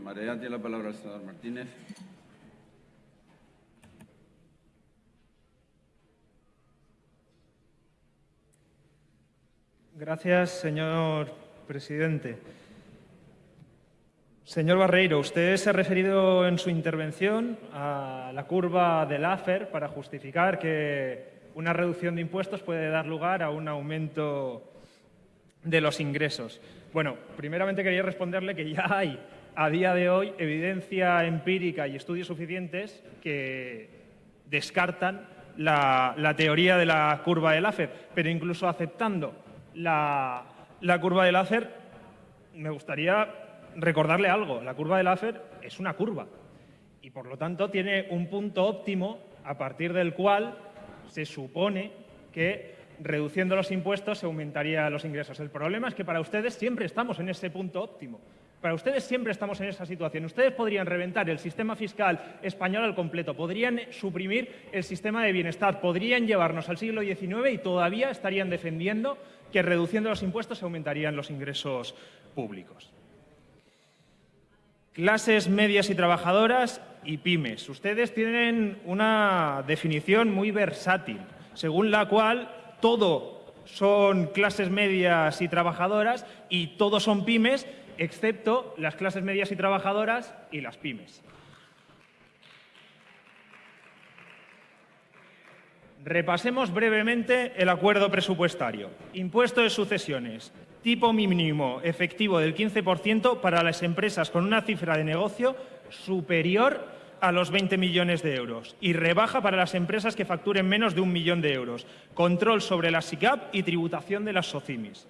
María, tiene la palabra el senador Martínez. Gracias, señor presidente. Señor Barreiro, usted se ha referido en su intervención a la curva del AFER para justificar que una reducción de impuestos puede dar lugar a un aumento de los ingresos. Bueno, primeramente quería responderle que ya hay a día de hoy evidencia empírica y estudios suficientes que descartan la, teoría de la curva del láser, pero incluso aceptando la, curva del láser, me gustaría recordarle algo. La curva del láser es una curva y, por lo tanto, tiene un punto óptimo a partir del cual se supone que reduciendo los impuestos se aumentarían los ingresos. El problema es que para ustedes siempre estamos en ese punto óptimo. Para ustedes siempre estamos en esa situación. Ustedes podrían reventar el sistema fiscal español al completo, podrían suprimir el sistema de bienestar, podrían llevarnos al siglo XIX y todavía estarían defendiendo que reduciendo los impuestos se aumentarían los ingresos públicos. Clases medias y trabajadoras y pymes. Ustedes tienen una definición muy versátil, según la cual todo son clases medias y trabajadoras y todos son pymes excepto las clases medias y trabajadoras y las pymes. Repasemos brevemente el acuerdo presupuestario. Impuesto de sucesiones. Tipo mínimo efectivo del 15% para las empresas con una cifra de negocio superior a los 20 millones de euros y rebaja para las empresas que facturen menos de un millón de euros. Control sobre las SICAP y tributación de las SOCIMIS.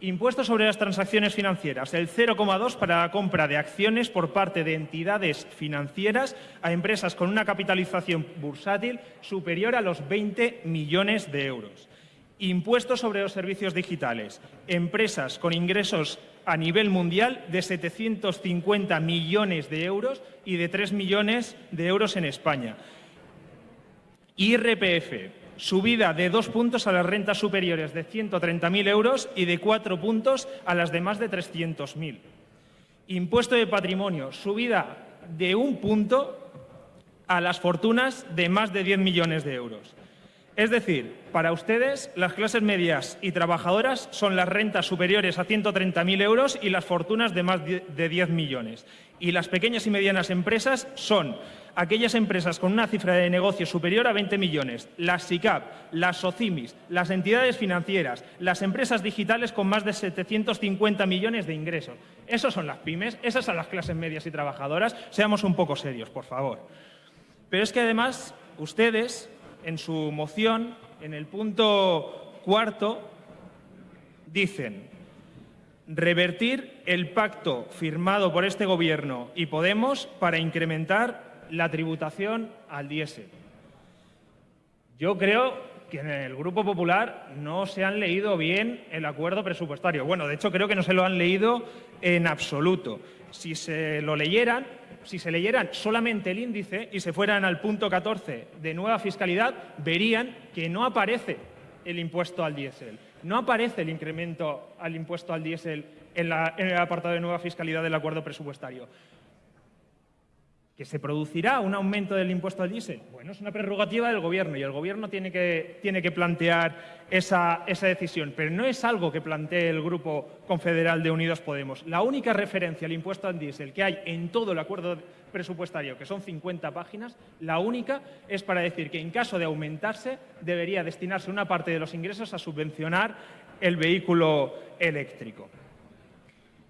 Impuesto sobre las transacciones financieras, el 0,2 para la compra de acciones por parte de entidades financieras a empresas con una capitalización bursátil superior a los 20 millones de euros. Impuesto sobre los servicios digitales, empresas con ingresos a nivel mundial de 750 millones de euros y de 3 millones de euros en España. IRPF, subida de dos puntos a las rentas superiores de 130.000 euros y de cuatro puntos a las de más de 300.000. Impuesto de patrimonio, subida de un punto a las fortunas de más de 10 millones de euros. Es decir, para ustedes las clases medias y trabajadoras son las rentas superiores a 130.000 euros y las fortunas de más de 10 millones. Y las pequeñas y medianas empresas son aquellas empresas con una cifra de negocio superior a 20 millones, las SICAP, las SOCIMIS, las entidades financieras, las empresas digitales con más de 750 millones de ingresos. Esas son las pymes, esas son las clases medias y trabajadoras. Seamos un poco serios, por favor. Pero es que además ustedes en su moción, en el punto cuarto, dicen revertir el pacto firmado por este Gobierno y Podemos para incrementar la tributación al diésel. Yo creo que en el Grupo Popular no se han leído bien el acuerdo presupuestario. Bueno, de hecho creo que no se lo han leído en absoluto. Si se lo leyeran, si se leyeran solamente el índice y se fueran al punto 14 de nueva fiscalidad, verían que no aparece el impuesto al diésel. No aparece el incremento al impuesto al diésel en, en el apartado de nueva fiscalidad del acuerdo presupuestario. ¿Que se producirá un aumento del impuesto al diésel? Bueno, es una prerrogativa del Gobierno y el Gobierno tiene que, tiene que plantear esa, esa, decisión, pero no es algo que plantee el Grupo Confederal de Unidos Podemos. La única referencia al impuesto al diésel que hay en todo el acuerdo presupuestario, que son 50 páginas, la única es para decir que en caso de aumentarse debería destinarse una parte de los ingresos a subvencionar el vehículo eléctrico.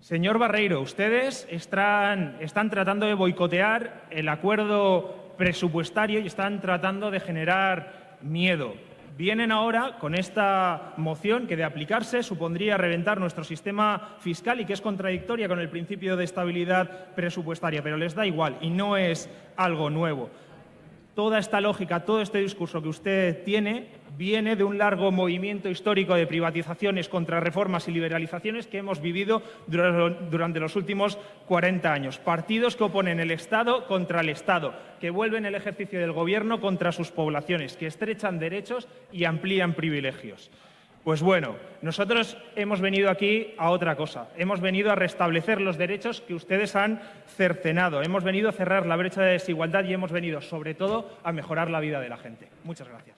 Señor Barreiro, ustedes están, tratando de boicotear el acuerdo presupuestario y están tratando de generar miedo. Vienen ahora con esta moción que de aplicarse supondría reventar nuestro sistema fiscal y que es contradictoria con el principio de estabilidad presupuestaria, pero les da igual y no es algo nuevo. Toda esta lógica, todo este discurso que usted tiene viene de un largo movimiento histórico de privatizaciones contra reformas y liberalizaciones que hemos vivido durante los últimos 40 años. Partidos que oponen el Estado contra el Estado, que vuelven el ejercicio del Gobierno contra sus poblaciones, que estrechan derechos y amplían privilegios. Pues bueno, nosotros hemos venido aquí a otra cosa. Hemos venido a restablecer los derechos que ustedes han cercenado. Hemos venido a cerrar la brecha de desigualdad y hemos venido, sobre todo, a mejorar la vida de la gente. Muchas gracias.